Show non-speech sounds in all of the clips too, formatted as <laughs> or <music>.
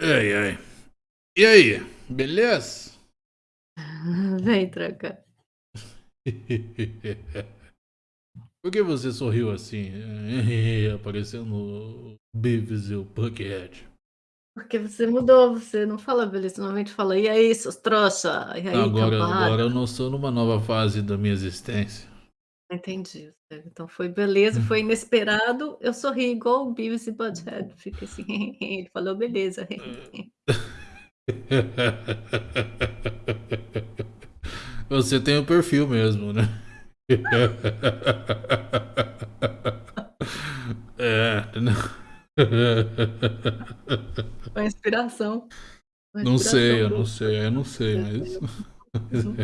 Ai, ai. E aí, beleza? <laughs> Vem tranca. <laughs> Por que você sorriu assim, <laughs> aparecendo o Beavis e o Buckethead? Porque você mudou, você não fala beleza, normalmente fala: "E aí, seus trouxa? E aí, Agora agora eu cambada?". não estou numa nova fase da minha existência. Entendi, então foi beleza, foi inesperado, eu sorri igual o Beavis e Butt-Head, fica assim, <laughs> ele falou: "Beleza". <laughs> Você tem o perfil mesmo, né. <laughs> É, não. Foi inspiração. Foi Não sei, inspiração eu não sei, eu não sei, mas Uhum.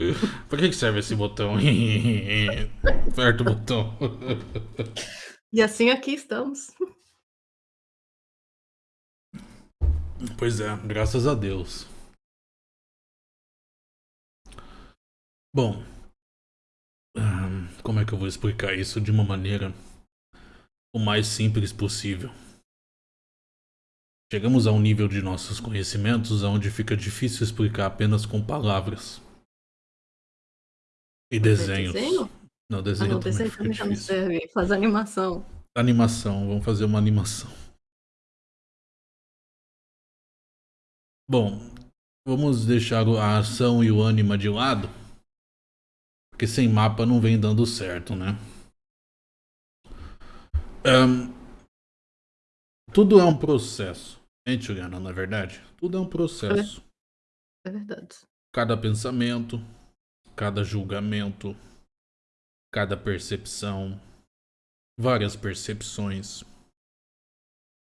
<laughs> Pra que serve esse botão? <laughs> Aperta o botão. E assim aqui estamos. Pois é, graças a Deus. Bom, como é que eu vou explicar isso de uma maneira o mais simples possível? Chegamos a um nível de nossos conhecimentos aonde fica difícil explicar apenas com palavras. E desenhos. desenho? Não, Ah desenho não, também desenho também já não serve, faz animação. Animação, vamos fazer uma animação. Bom, vamos deixar a ação e o ânima de lado. Porque sem mapa não vem dando certo, né. Hã tudo é um processo, hein, Juliana, não é verdade? Tudo é um processo. É verdade. Cada pensamento, cada julgamento, cada percepção, várias percepções.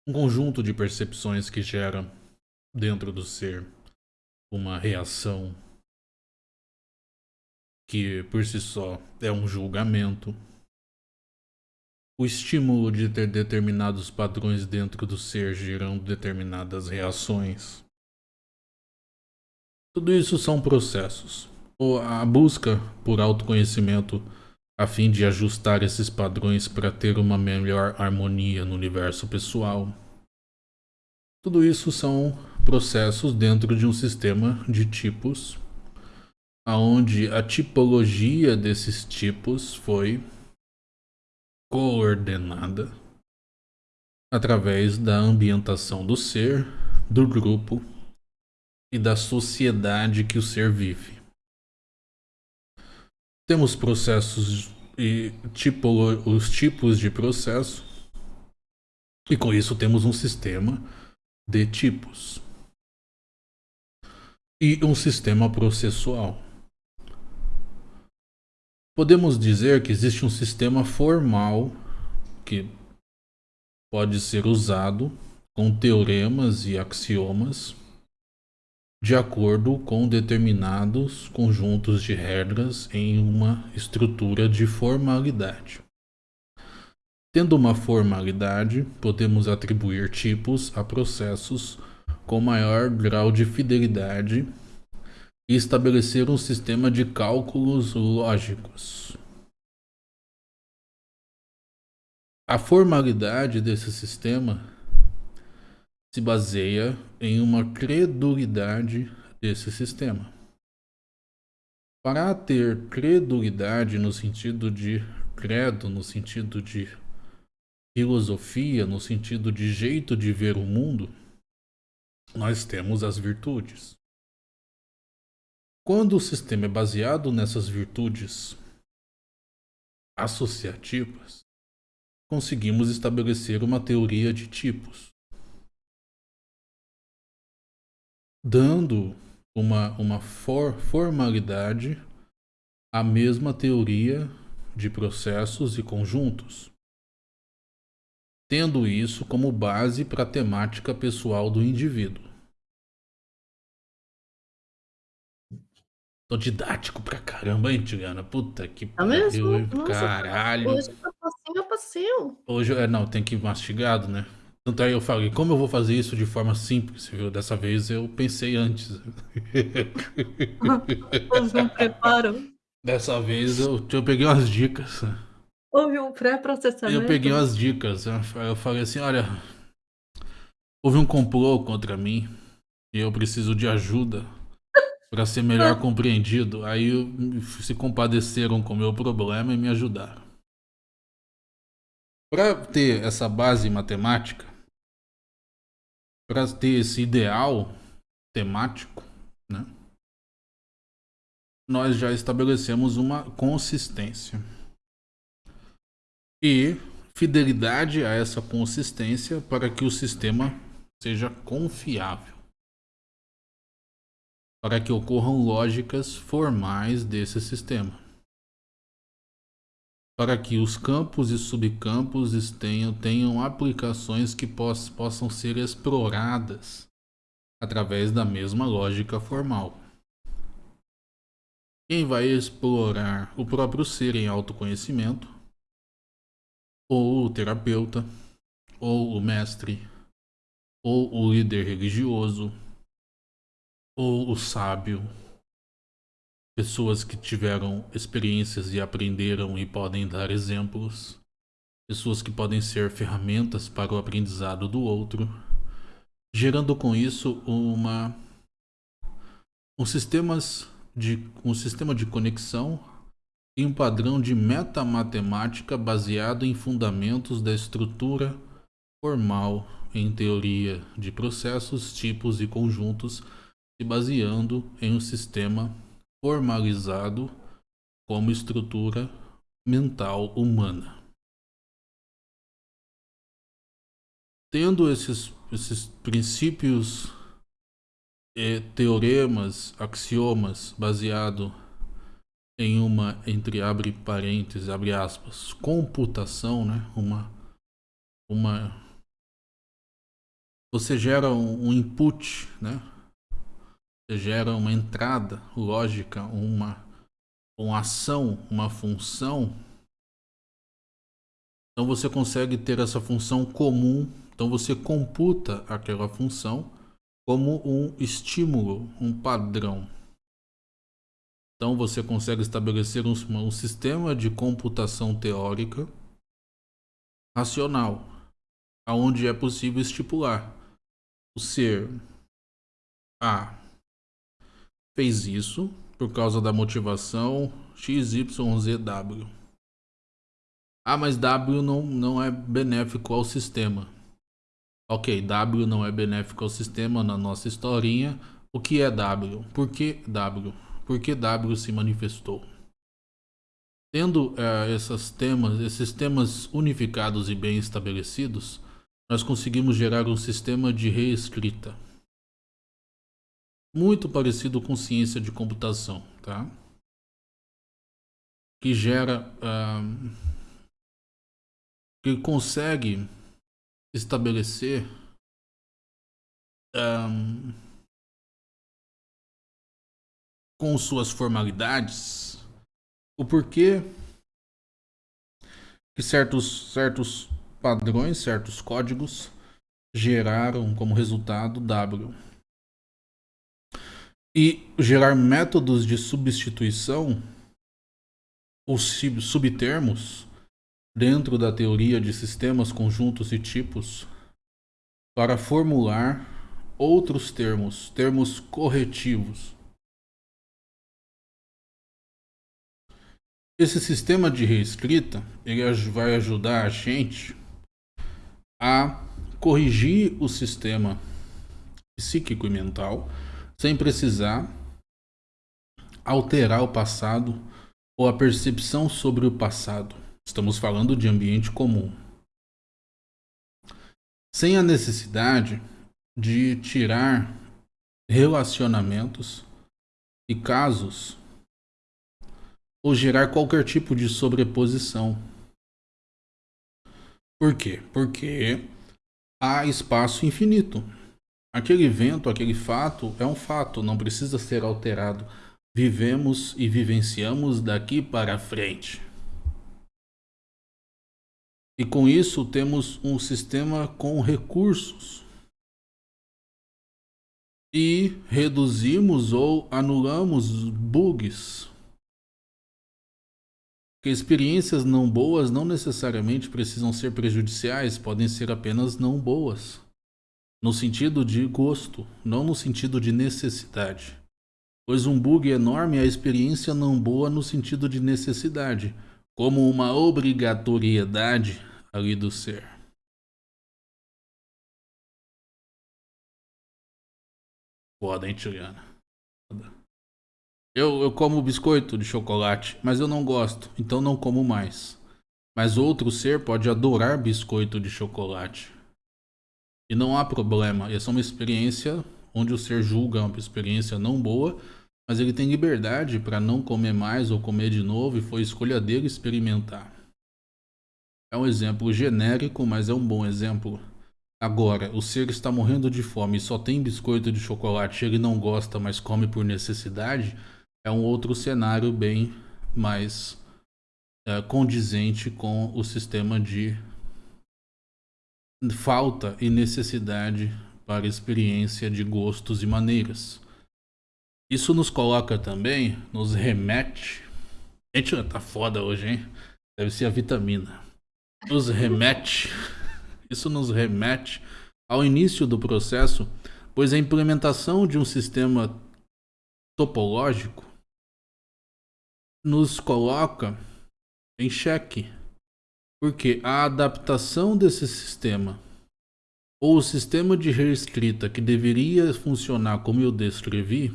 Um conjunto de percepções que gera dentro do ser uma reação que por si só é um julgamento. O estímulo de ter determinados padrões dentro do ser gerando determinadas reações. Tudo isso são processos. A busca por autoconhecimento a fim de ajustar esses padrões para ter uma melhor harmonia no universo pessoal. Tudo isso são processos dentro de um sistema de tipos, aonde a tipologia desses tipos foi coordenada através da ambientação do ser, do grupo e da sociedade que o ser vive. Temos processos e tipolo os tipos de processo. E com isso temos um sistema de tipos. E um sistema processual. Podemos dizer que existe um sistema formal que pode ser usado com teoremas e axiomas de acordo com determinados conjuntos de regras em uma estrutura de formalidade. Tendo uma formalidade, podemos atribuir tipos a processos com maior grau de fidelidade e estabelecer um sistema de cálculos lógicos. A formalidade desse sistema se baseia em uma credulidade desse sistema. Para ter credulidade no sentido de credo, no sentido de filosofia, no sentido de jeito de ver o mundo, nós temos as virtudes. Quando o sistema é baseado nessas virtudes associativas, conseguimos estabelecer uma teoria de tipos. Dando uma uma for formalidade à mesma teoria de processos e conjuntos. Tendo isso como base para a temática pessoal do indivíduo. Tô didático pra caramba, hein, Juliana, puta que Tá pariu, hein, Nossa, caralho. hoje tá facinho, facinho. Hoje é não, tem que ir mastigado, né. Tanto aí eu falei: "Como eu vou fazer isso de forma simples?", viu, dessa vez eu pensei antes. Houve um preparo. Dessa vez eu eu peguei umas dicas. Houve um Eu peguei pré-processamento. umas dicas, eu falei assim: "Olha" houve um complô contra mim e eu preciso de ajuda para ser melhor <laughs> compreendido. Aí se compadeceram com o meu problema e me ajudaram. Para ter essa base matemática, para ter esse ideal temático, né? Nós já estabelecemos uma consistência. E fidelidade a essa consistência para que o sistema seja confiável. Para que ocorram lógicas formais desse sistema. Para que os campos e subcampos tenham, tenham aplicações que poss, possam ser exploradas através da mesma lógica formal. Quem vai explorar o próprio ser em autoconhecimento ou o terapeuta, ou o mestre, ou o líder religioso, ou o sábio. Pessoas que tiveram experiências e aprenderam e podem dar exemplos. Pessoas que podem ser ferramentas para o aprendizado do outro, gerando com isso uma um sistemas de um sistema de conexão e um padrão de metamatemática baseado em fundamentos da estrutura formal em teoria de processos, tipos e conjuntos, se baseando em um sistema formalizado como estrutura mental humana. Tendo esses, esses princípios, e teoremas, axiomas baseado em uma, entre abre parênteses, abre aspas, computação, né? Uma, uma, você gera um, um input, né? Gera uma entrada lógica, uma, uma ação, uma função. Então você consegue ter essa função comum. Então você computa aquela função como um estímulo, um padrão. Então você consegue estabelecer um, um sistema de computação teórica racional, aonde é possível estipular o ser A fez isso por causa da motivação XYZW. Ah, mas W não, não é benéfico ao sistema. Ok, W não é benéfico ao sistema na nossa historinha. O que é W? Por que W? porque W se manifestou. Tendo uh, esses, temas, esses temas unificados e bem estabelecidos, nós conseguimos gerar um sistema de reescrita. Muito parecido com ciência de computação, tá? Que gera... Uh, que consegue estabelecer... Um, com suas formalidades, o porquê que certos, certos padrões, certos códigos geraram como resultado W. E gerar métodos de substituição ou subtermos dentro da teoria de sistemas, conjuntos e tipos para formular outros termos, termos corretivos. Esse sistema de reescrita ele vai ajudar a gente a corrigir o sistema psíquico e mental sem precisar alterar o passado ou a percepção sobre o passado. Estamos falando de ambiente comum. Sem a necessidade de tirar relacionamentos e casos ou gerar qualquer tipo de sobreposição. Por quê? Porque há espaço infinito. Aquele evento, aquele fato é um fato, não precisa ser alterado. Vivemos e vivenciamos daqui para frente. E com isso temos um sistema com recursos. E reduzimos ou anulamos bugs porque experiências não boas não necessariamente precisam ser prejudiciais, podem ser apenas não boas. No sentido de gosto, não no sentido de necessidade. Pois um bug enorme é a experiência não boa no sentido de necessidade, como uma obrigatoriedade ali do ser. Foda, hein, Juliana? Eu, eu como biscoito de chocolate, mas eu não gosto, então não como mais. Mas outro ser pode adorar biscoito de chocolate. E não há problema. Essa é uma experiência onde o ser julga uma experiência não boa, mas ele tem liberdade para não comer mais ou comer de novo e foi escolha dele experimentar. É um exemplo genérico, mas é um bom exemplo. Agora, o ser está morrendo de fome e só tem biscoito de chocolate, ele não gosta, mas come por necessidade, é um outro cenário bem mais é, condizente com o sistema de falta e necessidade para experiência de gostos e maneiras. Isso nos coloca também, nos remete. Gente, tá foda hoje, hein? Deve ser a vitamina. Nos remete. <laughs> Isso nos remete ao início do processo, pois a implementação de um sistema topológico nos coloca em xeque porque a adaptação desse sistema, ou o sistema de reescrita que deveria funcionar como eu descrevi,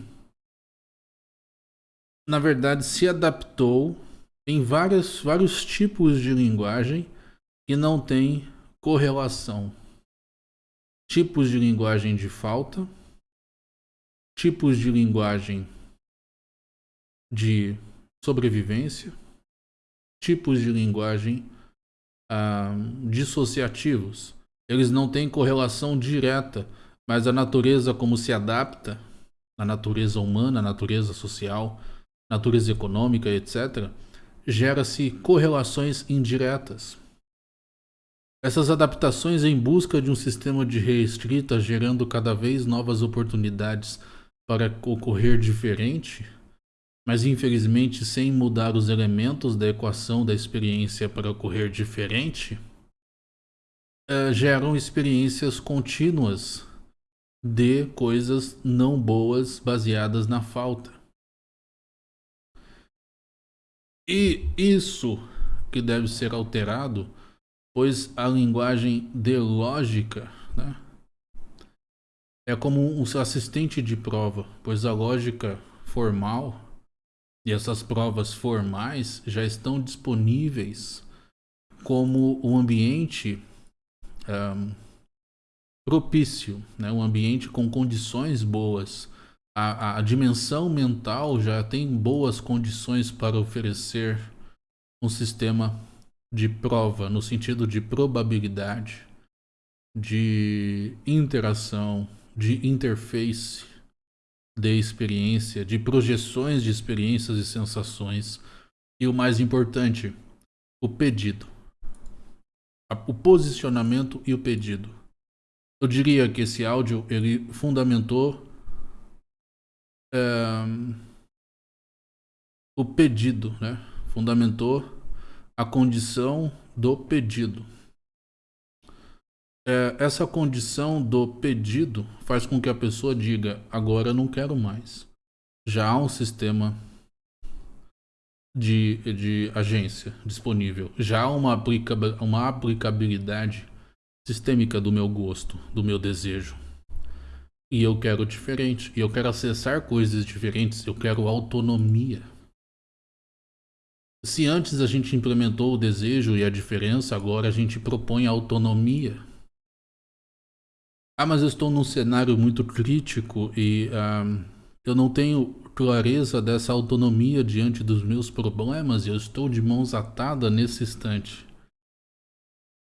na verdade se adaptou em várias, vários tipos de linguagem que não tem correlação. Tipos de linguagem de falta, tipos de linguagem de sobrevivência, tipos de linguagem ah, dissociativos. Eles não têm correlação direta, mas a natureza como se adapta, a natureza humana, a natureza social, natureza econômica, etc., gera-se correlações indiretas. Essas adaptações em busca de um sistema de reescrita gerando cada vez novas oportunidades para ocorrer diferente mas infelizmente sem mudar os elementos da equação da experiência para ocorrer diferente, uh, geram experiências contínuas de coisas não boas baseadas na falta. E isso que deve ser alterado, pois a linguagem de lógica né, é como um assistente de prova, pois a lógica formal e essas provas formais já estão disponíveis como um ambiente um, propício, né? um ambiente com condições boas. A, a, dimensão mental já tem boas condições para oferecer um sistema de prova, no sentido de probabilidade, de interação, de interface de experiência, de projeções de experiências e sensações. E o mais importante, o pedido. O posicionamento e o pedido. Eu diria que esse áudio ele fundamentou é, o pedido, né? Fundamentou a condição do pedido é, essa condição do pedido faz com que a pessoa diga: agora eu não quero mais. Já há um sistema de, de agência disponível, já há uma, aplica, uma aplicabilidade sistêmica do meu gosto, do meu desejo. E eu quero diferente, e eu quero acessar coisas diferentes, eu quero autonomia. Se antes a gente implementou o desejo e a diferença, agora a gente propõe autonomia. Ah, mas eu estou num cenário muito crítico e eu não tenho clareza dessa autonomia diante dos meus problemas e eu estou de mãos atadas nesse instante.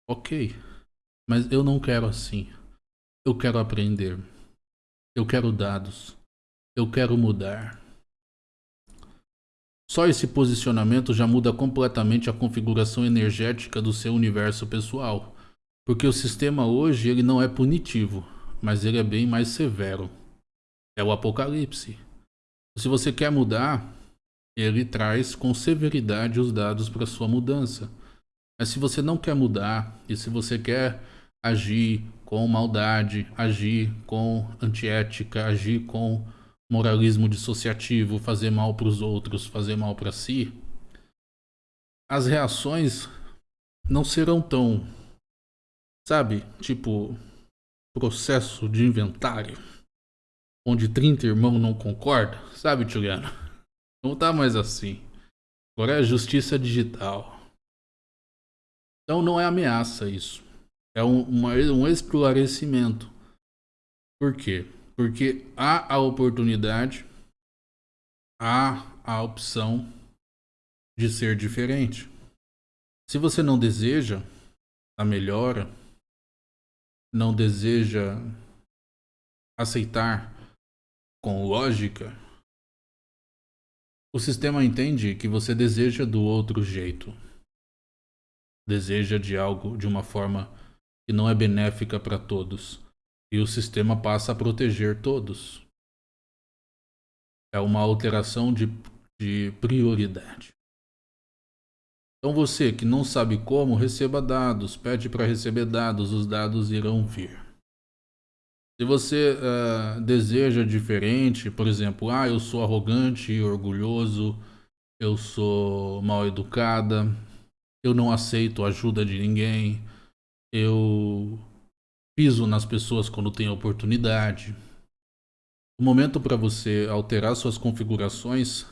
Ok, mas eu não quero assim. Eu quero aprender. Eu quero dados. Eu quero mudar. Só esse posicionamento já muda completamente a configuração energética do seu universo pessoal. Porque o sistema hoje ele não é punitivo, mas ele é bem mais severo. É o apocalipse. Se você quer mudar, ele traz com severidade os dados para sua mudança. Mas se você não quer mudar e se você quer agir com maldade, agir com antiética, agir com moralismo dissociativo, fazer mal para os outros, fazer mal para si, as reações não serão tão, sabe, tipo processo de inventário, onde 30 irmãos não concordam, sabe, Juliano? Não tá mais assim. Agora é justiça digital. Então não é ameaça isso. É um, uma, um esclarecimento. Por quê? Porque há a oportunidade, há a opção de ser diferente. Se você não deseja a melhora, não deseja aceitar com lógica, o sistema entende que você deseja do outro jeito. Deseja de algo de uma forma que não é benéfica para todos. E o sistema passa a proteger todos. É uma alteração de, de prioridade. Então você que não sabe como, receba dados, pede para receber dados, os dados irão vir. Se você uh, deseja diferente, por exemplo, ah, eu sou arrogante e orgulhoso, eu sou mal educada, eu não aceito ajuda de ninguém, eu piso nas pessoas quando tem oportunidade. O momento para você alterar suas configurações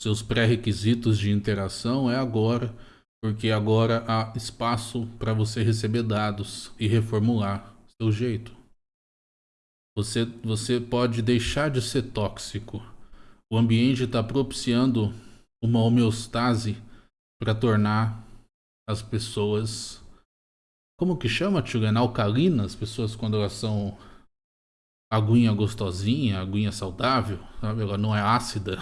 seus pré-requisitos de interação é agora, porque agora há espaço para você receber dados e reformular seu jeito. Você, você pode deixar de ser tóxico. O ambiente está propiciando uma homeostase para tornar as pessoas. Como que chama, Tchulena? Alcalina? As pessoas quando elas são aguinha gostosinha, aguinha saudável, sabe? Ela não é ácida.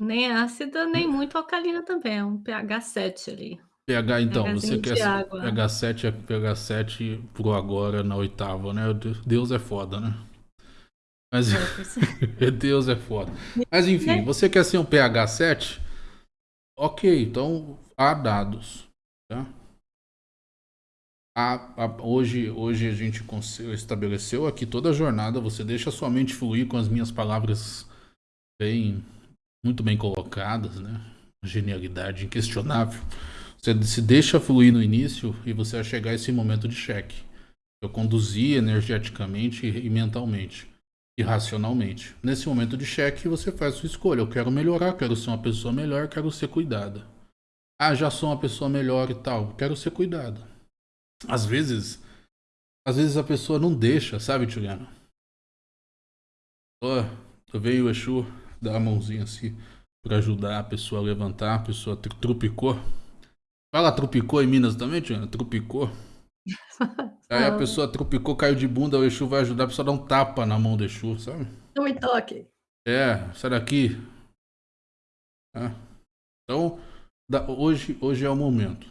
Nem é ácida, nem muito alcalina também, é um pH 7 ali. pH, então, você quer pH 7 é pH 7 pro agora na oitava, né? Deus é foda, né? Mas É, <laughs> é. <laughs> Deus é foda. Mas enfim, você quer ser um pH 7? Ok, então há dados, tá? Há- há- hoje, hoje a gente estabeleceu aqui toda a jornada, você deixa a sua mente fluir com as minhas palavras bem, muito bem colocadas, né? Genialidade inquestionável. Você se deixa fluir no início e você vai chegar a esse momento de cheque. Eu conduzi energeticamente e mentalmente e racionalmente. Nesse momento de cheque, você faz sua escolha. Eu quero melhorar, quero ser uma pessoa melhor, quero ser cuidada. Ah, já sou uma pessoa melhor e tal, quero ser cuidada. Às vezes, às vezes a pessoa não deixa, sabe, Juliano? Ó, eu veio o Exu dar a mãozinha assim pra ajudar a pessoa a levantar, a pessoa tru- trupicou. Fala trupicou em Minas também, Juliano? Trupicou. <laughs> Aí a pessoa trupicou, caiu de bunda, o Exu vai ajudar a pessoa dar um tapa na mão do Exu, sabe? Não me toque. É, sai daqui. É. Então, da- hoje, hoje é o momento.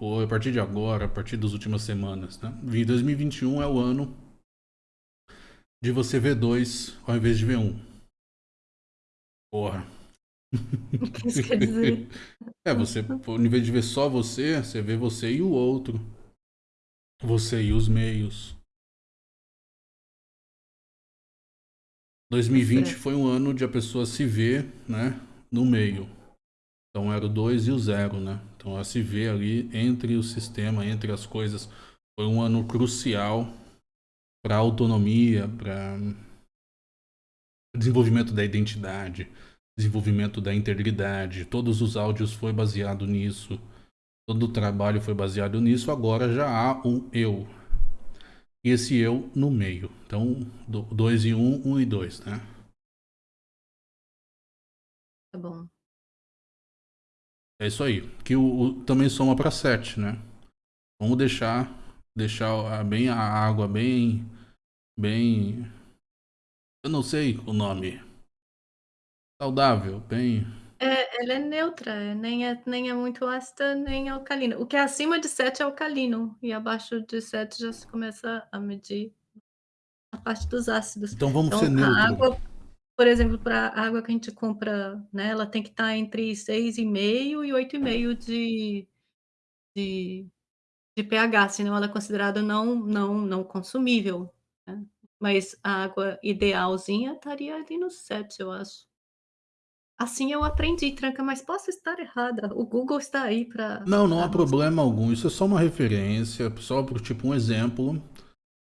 Ou a partir de agora, a partir das últimas semanas, né? Vi 2021 é o ano de você ver dois ao invés de ver um. Porra. O que isso quer dizer? <laughs> É, você, ao invés de ver só você, você vê você e o outro. Você e os meios. 2020 Certo. foi um ano de a pessoa se ver, né, no meio. Então era o 2 e o 0, né? Então ela se vê ali entre o sistema, entre as coisas. Foi um ano crucial para autonomia, para desenvolvimento da identidade, desenvolvimento da integridade. Todos os áudios foi baseado nisso. Todo o trabalho foi baseado nisso. Agora já há um eu. E esse eu no meio. Então, 2 e 1, um, 1 um e 2, né? Tá bom. É isso aí. Que o, o- também soma para 7, né? Vamos deixar deixar a- bem a água bem bem eu não sei o nome. Saudável, bem É, ela é neutra, é, nem é nem é muito ácida, nem alcalina. O que é acima de 7 é alcalino, e abaixo de 7 já se começa a medir a parte dos ácidos. Então vamos Então, ser a neutro. água, por exemplo, para a água que a gente compra, né, ela tem que estar entre 6,5 e 8,5 de de de pH, senão ela é considerada não não não consumível, né. Mas a água idealzinha estaria ali no 7, eu acho. Assim eu aprendi, Tranca, mas posso estar errada, o Google está aí pra Não, não há problema algum, isso é só uma referência, só por tipo um exemplo,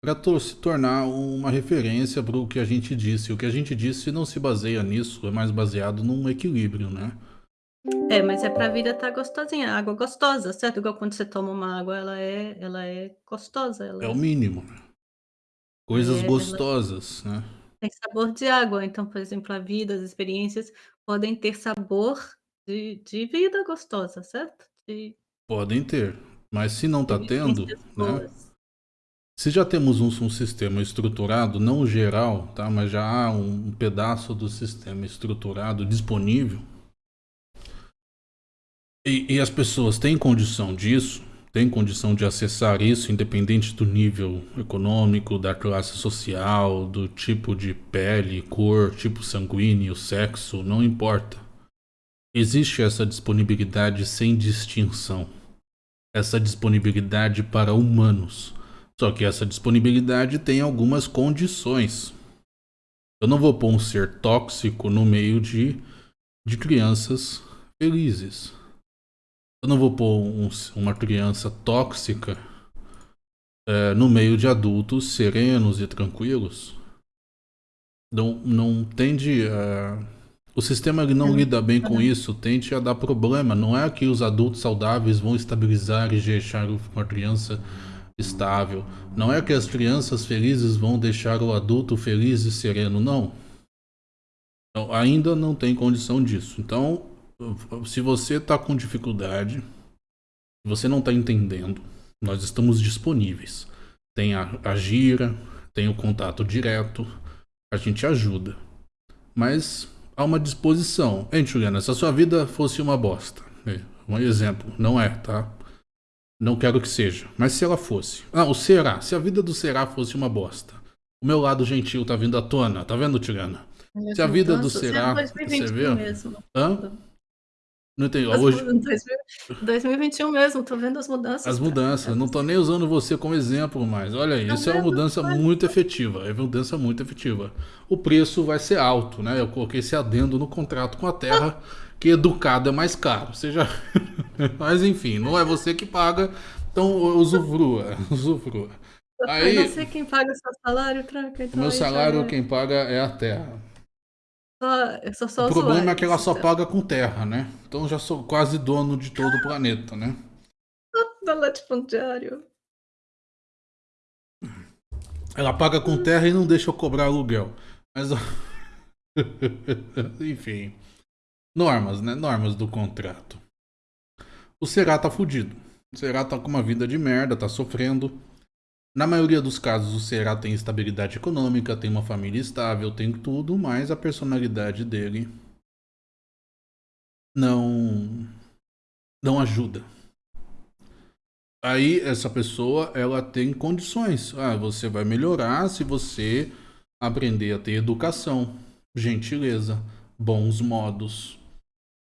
pra to se tornar uma referência para o que a gente disse. O que a gente disse não se baseia nisso, é mais baseado num equilíbrio, né. É, mas é pra vida estar gostosinha, água gostosa, certo? Igual quando você toma uma água, ela é ela é gostosa, ela É o é mínimo, né. Coisas É, gostosas, né. tem sabor de água, então, por exemplo, a vida, as experiências podem ter sabor de de vida gostosa, certo? De Podem ter, mas se não de tá tendo, né se já temos um um sistema estruturado, não geral, tá, mas já há um pedaço do sistema estruturado disponível e e as pessoas têm condição disso, têm condição de acessar isso, independente do nível econômico, da classe social, do tipo de pele, cor, tipo sanguíneo, sexo, não importa. Existe essa disponibilidade sem distinção. Essa disponibilidade para humanos. Só que essa disponibilidade tem algumas condições. Eu não vou pôr um ser tóxico no meio de de crianças felizes. Eu não vou pôr um uma criança tóxica, eh, no meio de adultos serenos e tranquilos. Não não tende a o sistema não lida bem com isso, tende a dar problema, não é que os adultos saudáveis vão estabilizar e deixar uma criança estável, não é que as crianças felizes vão deixar o adulto feliz e sereno, não. Então, ainda não tem condição disso, então, se você tá com dificuldade, você não tá entendendo, nós estamos disponíveis. Tem a a Gira, tem o contato direto, a gente ajuda. Mas há uma disposição. Hein, Juliana, se a sua vida fosse uma bosta, um exemplo, não é, tá? Não quero que seja, mas se ela fosse. Ah, o será, se a vida do será fosse uma bosta. O meu lado gentil tá vindo à tona, tá vendo, Tirana? Se a As vida do é será, você 2021 viu? mesmo. Hã? Não As hoje mudan dois mil 2021 mesmo, tô vendo as mudanças, As cara. mudanças, não tô nem usando você como exemplo mais, olha aí, Tá isso é uma mudança muito efetiva, é uma mudança muito efetiva. O preço vai ser alto, né, eu coloquei esse adendo no contrato com a Terra, que educado é mais caro, você já <laughs> mas enfim, não é você que paga, então usufrua, <laughs> usufrua. Aí não sei quem paga seu salário, Tranca, o então meu aí já salário é quem paga é a Terra. Eu sou O só problema é usuária que ela só paga com terra, né, então já sou quase dono de todo o planeta, né. <laughs> Da latifundiário. Ela paga com terra e não deixa eu cobrar aluguel, mas <laughs> enfim, normas, né, normas do contrato. O será tá fudido, o será tá com uma vida de merda, tá sofrendo. Na maioria dos casos o será tem estabilidade econômica, tem uma família estável, tem tudo, mas a personalidade dele não não ajuda. Aí essa pessoa, ela tem condições, ah, você vai melhorar se você aprender a ter educação, gentileza, bons modos,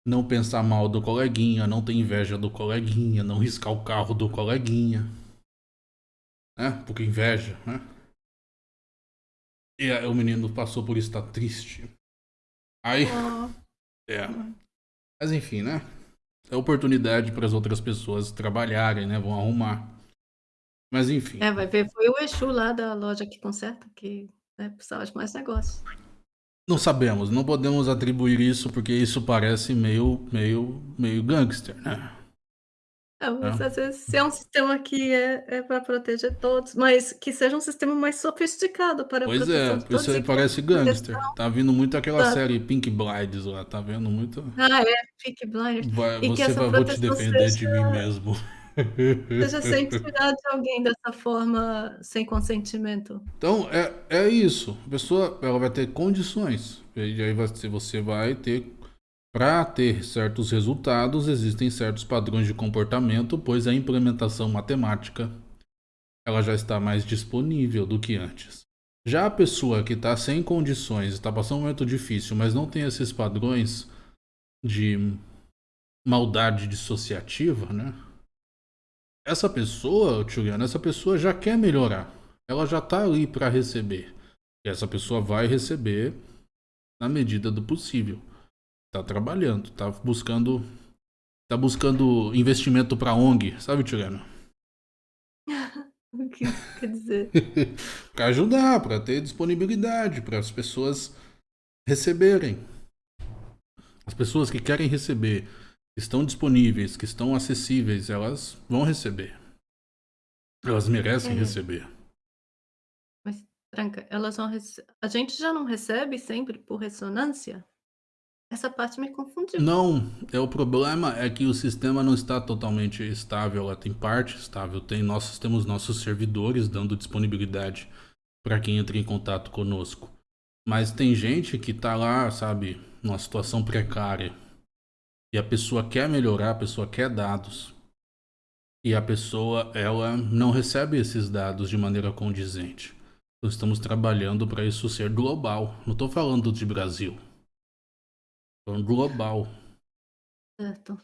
não pensar mal do coleguinha, não ter inveja do coleguinha, não riscar o carro do coleguinha. Né, porque inveja, né. E aí o menino passou por isso, tá triste. Aí Oh. <laughs> é, mas enfim, né, é oportunidade para as outras pessoas trabalharem, né, vão arrumar. Mas enfim. É, vai ver, foi o Exu lá da loja que conserta que, né, precisava de mais negócio. Não sabemos, não podemos atribuir isso, porque isso parece meio meio meio gangster, né. É, mas É. às vezes se é um sistema que é é pra proteger todos, mas que seja um sistema mais sofisticado para Pois proteção é, de todos que essa parece gangster, tá vindo muito aquela Exato. série Pink Blinders lá, tá vendo muito Ah é, Peaky Blinders. Vai E que você vai vou te defender de mim seja mesmo. <laughs> seja sem <laughs> tirar de alguém dessa forma, sem consentimento. Então é é isso, a pessoa ela vai ter condições, e aí você você vai ter pra ter certos resultados, existem certos padrões de comportamento, pois a implementação matemática, ela já está mais disponível do que antes. Já a pessoa que tá sem condições, está passando um momento difícil, mas não tem esses padrões de maldade dissociativa, né. essa pessoa, Juliana, essa pessoa já quer melhorar. Ela já tá ali para receber. E essa pessoa vai receber na medida do possível. Tá trabalhando, tá buscando tá buscando investimento para ONG, sabe, Juliana? <laughs> o que quer dizer? <laughs> para ajudar, para ter disponibilidade, para as pessoas receberem. As pessoas que querem receber estão disponíveis, que estão acessíveis, elas vão receber. Elas merecem é. receber. Mas, Tranca, elas vão rece... A gente já não recebe sempre por ressonância? Essa parte me confundiu. Não, é o problema é que o sistema não está totalmente estável, ela tem parte estável, tem nós temos nossos servidores dando disponibilidade para quem entra em contato conosco. Mas tem gente que está lá, sabe, numa situação precária e a pessoa quer melhorar, a pessoa quer dados, e a pessoa ela não recebe esses dados de maneira condizente. Nós estamos trabalhando para isso ser global. Não estou falando de Brasil. Falando global. Certo.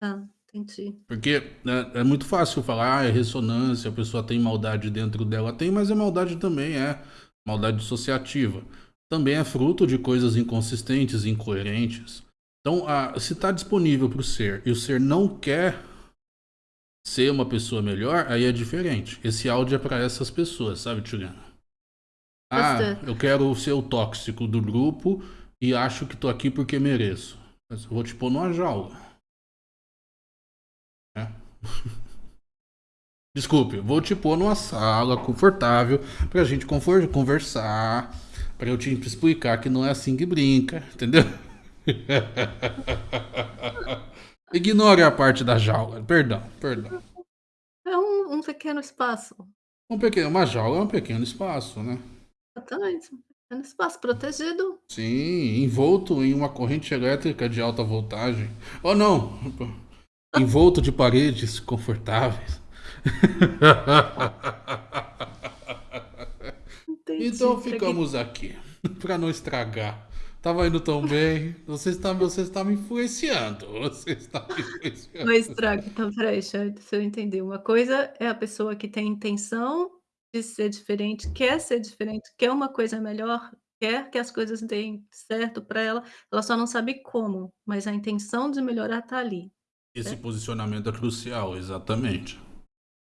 Tá, entendi. Porque é, é, muito fácil falar, ah, é ressonância, a pessoa tem maldade dentro dela. Tem, mas a maldade também é maldade associativa. Também é fruto de coisas inconsistentes, incoerentes. Então, a, se está disponível para o ser e o ser não quer ser uma pessoa melhor, aí é diferente. Esse áudio é para essas pessoas, sabe, Juliana? Ah, eu quero ser o tóxico do grupo e acho que tô aqui porque mereço. Mas eu vou te pôr numa jaula. É. <laughs> Desculpe, vou te pôr numa sala confortável pra gente conversar, pra eu te explicar que não é assim que brinca, entendeu? <laughs> Ignore a parte da jaula. Perdão, perdão. É um, um pequeno espaço. Um pequeno, uma jaula é um pequeno espaço, né? Exatamente. Um pequeno espaço protegido. Sim, envolto em uma corrente elétrica de alta voltagem. Ou oh, não, <laughs> envolto de paredes confortáveis. Entendi, então ficamos aqui, para não estragar. Tava indo tão bem. Você está, você está me influenciando. Você está me influenciando. Mas traga, então, peraí, deixa, deixa eu entender. Uma coisa é a pessoa que tem intenção de ser diferente, quer ser diferente, quer uma coisa melhor, quer que as coisas deem certo para ela, ela só não sabe como, mas a intenção de melhorar está ali. Esse certo? posicionamento é crucial, exatamente.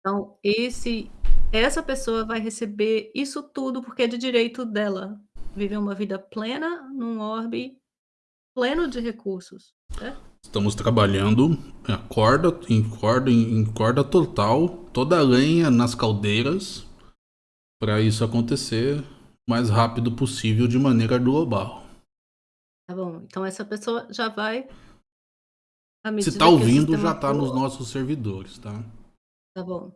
Então, esse, essa pessoa vai receber isso tudo porque é de direito dela viver uma vida plena num orbe pleno de recursos. Né? Estamos trabalhando a corda, em corda, em corda total, toda a lenha nas caldeiras, para isso acontecer o mais rápido possível de maneira global. Tá bom, então essa pessoa já vai. Se está ouvindo, já está nos nossos servidores, tá? Tá bom.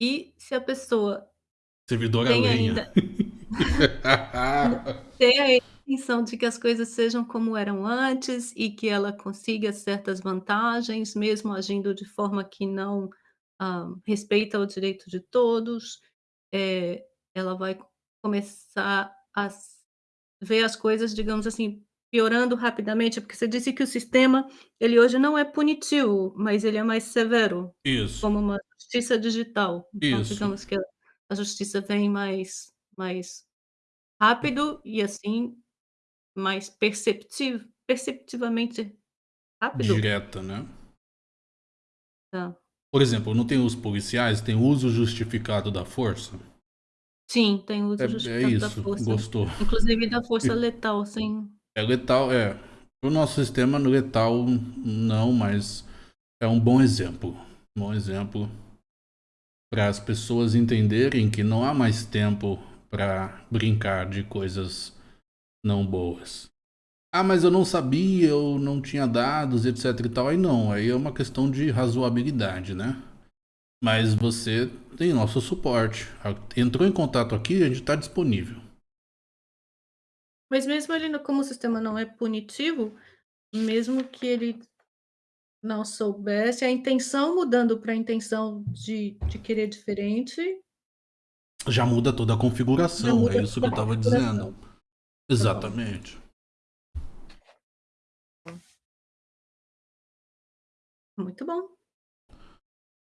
E se a pessoa. Servidor é lenha. Ainda... <laughs> Ter a intenção de que as coisas sejam como eram antes e que ela consiga certas vantagens, mesmo agindo de forma que não ah, respeita o direito de todos, é, ela vai começar a ver as coisas, digamos assim, piorando rapidamente, porque você disse que o sistema, ele hoje não é punitivo, mas ele é mais severo. Isso. Como uma justiça digital. Então, Isso. digamos que a justiça vem mais mais rápido e, assim, mais perceptiv perceptivamente rápido. Direta, né. Tá. Por exemplo, não tem os policiais, tem uso justificado da força? Sim, tem uso É é justificado da isso, força. gostou. Inclusive da força <laughs> letal, sim. É letal, é. O nosso sistema letal não, mas é um bom exemplo. Bom exemplo para as pessoas entenderem que não há mais tempo para brincar de coisas não boas. Ah, mas eu não sabia, eu não tinha dados, etc e tal. Aí não, aí é uma questão de razoabilidade, né? Mas você tem nosso suporte. Entrou em contato aqui, a gente está disponível. Mas mesmo ele, como o sistema não é punitivo, mesmo que ele não soubesse, a intenção mudando para a intenção de, de querer diferente, já muda toda a configuração, é isso que eu estava dizendo. Exatamente. Muito bom.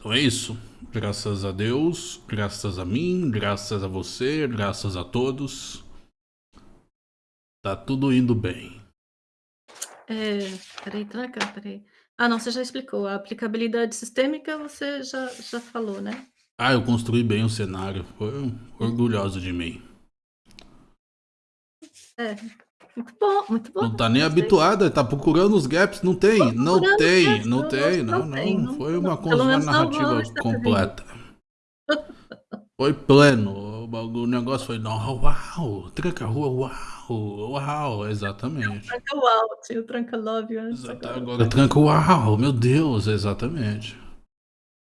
Então é isso. Graças a Deus, graças a mim, graças a você, graças a todos. Tá tudo indo bem. É, peraí, tranca, peraí. Ah, não, você já explicou. A aplicabilidade sistêmica você já, já falou, né? Ah, eu construí bem o cenário. Foi orgulhoso de mim. É, muito bom, muito bom. Não tá nem habituada, tá procurando os gaps, não tem, não tem, não tem, não, não. Foi uma construção narrativa completa. <laughs> Foi pleno, o negócio foi, uau, tranca rua, uau, uau, exatamente. Tranca uau, tinha o tranca love antes. Agora tranca uau, meu Deus, exatamente.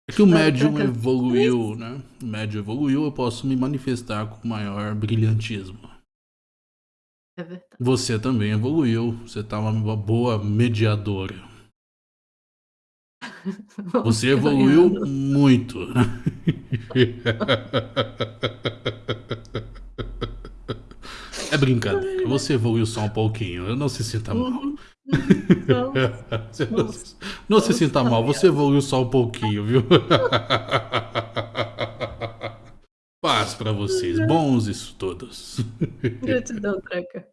É que o médium evoluiu, né? O médium evoluiu, eu posso me manifestar com maior brilhantismo. É verdade. Você também evoluiu. Você tá uma boa mediadora. <laughs> Você evoluiu muito. <laughs> É brincadeira. Você evoluiu só um pouquinho. Não se sinta mal. Uhum. <laughs> Não, não, não se sinta mal. Você evoluiu só um pouquinho, viu? Paz para vocês. Bons estudos. Gratidão, Treca.